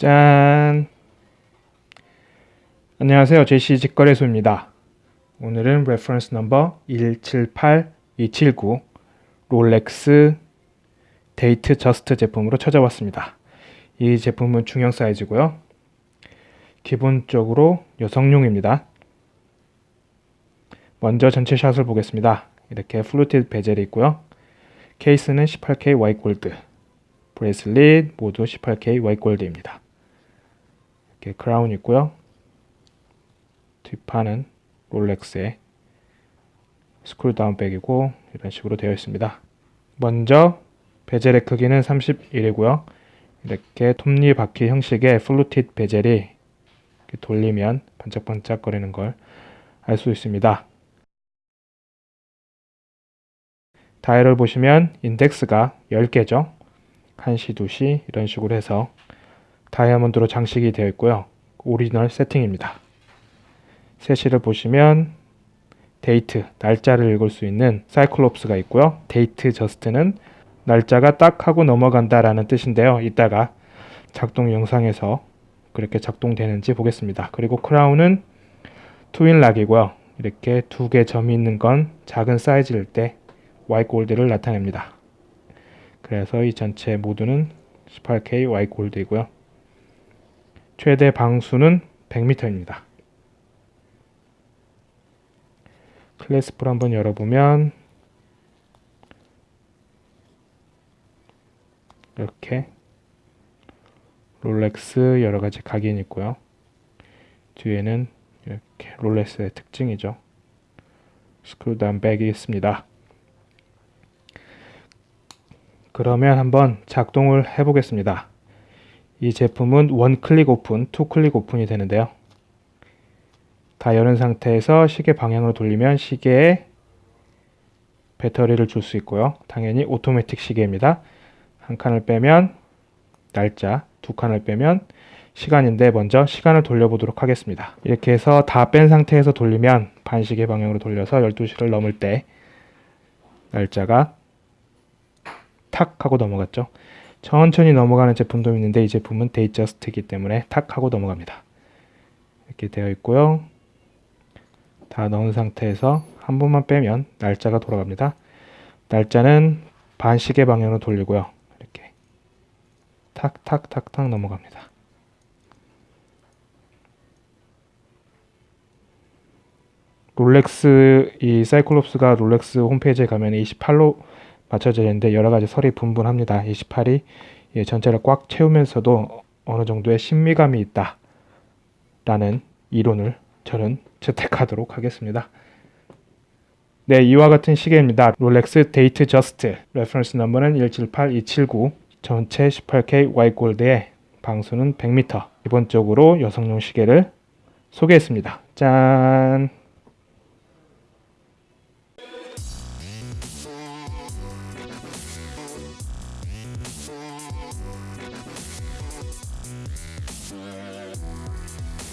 짠! 안녕하세요. 제시 직거래소입니다. 오늘은 reference number 178279 롤렉스 데이트 저스트 제품으로 찾아왔습니다. 이 제품은 중형 사이즈고요. 기본적으로 여성용입니다. 먼저 전체 샷을 보겠습니다. 이렇게 fluted bezel이 있고요. 케이스는 18K Y gold, bracelet 모두 18K Y gold입니다. 이렇게 크라운 있고요. 뒷판은 롤렉스의 screw down back이고 이런 식으로 되어 있습니다. 먼저 bezel의 크기는 31이고요. 이렇게 톱니바퀴 형식의 fluted bezel이 돌리면 반짝반짝 거리는 걸 알 수 있습니다. 다이얼을 보시면 인덱스가 10개죠. 1시, 2시 이런 식으로 해서 다이아몬드로 장식이 되어 있고요. 오리지널 세팅입니다. 세시를 보시면 데이트, 날짜를 읽을 수 있는 cyclops가 있고요. 데이트 저스트는 날짜가 딱 하고 넘어간다 라는 뜻인데요. 이따가 작동 영상에서 그렇게 작동되는지 보겠습니다. 그리고 크라운은 트윈락이고요. 이렇게 두 개 점이 있는 건 작은 사이즈일 때 Y 골드를 나타냅니다. 그래서 이 전체 모두는 18K Y 골드이고요. 최대 방수는 100m입니다. 클래스프를 한번 열어보면 이렇게 롤렉스 여러가지 각인이 있고요. 뒤에는 이렇게 롤렉스의 특징이죠. screw down back이 있습니다. 그러면 한번 작동을 해 보겠습니다. 이 제품은 one click open, two click open이 되는데요. 다 여는 상태에서 시계 방향으로 돌리면 시계에 배터리를 줄 수 있고요. 당연히 오토매틱 시계입니다. 한 칸을 빼면 날짜, 두 칸을 빼면 시간인데 먼저 시간을 돌려보도록 하겠습니다. 이렇게 해서 다 뺀 상태에서 돌리면 반시계 방향으로 돌려서 12시를 넘을 때 날짜가 탁 하고 넘어갔죠. 천천히 넘어가는 제품도 있는데 이 제품은 Datejust이기 때문에 탁 하고 넘어갑니다. 이렇게 되어 있고요. 다 넣은 상태에서 한 번만 빼면 날짜가 돌아갑니다. 날짜는 반시계 방향으로 돌리고요. 이렇게 탁탁탁탁 넘어갑니다. 롤렉스 이 사이클롭스가 롤렉스 홈페이지에 가면 28로 맞춰져 있는데 여러 가지 설이 분분합니다. 28이 전체를 꽉 채우면서도 어느 정도의 신미감이 있다 라는 이론을 저는 채택하도록 하겠습니다. 네, 이와 같은 시계입니다. 롤렉스 Datejust reference number는 178279 전체 18K 화이트 골드에 방수는 100m 기본적으로 여성용 시계를 소개했습니다. 짠!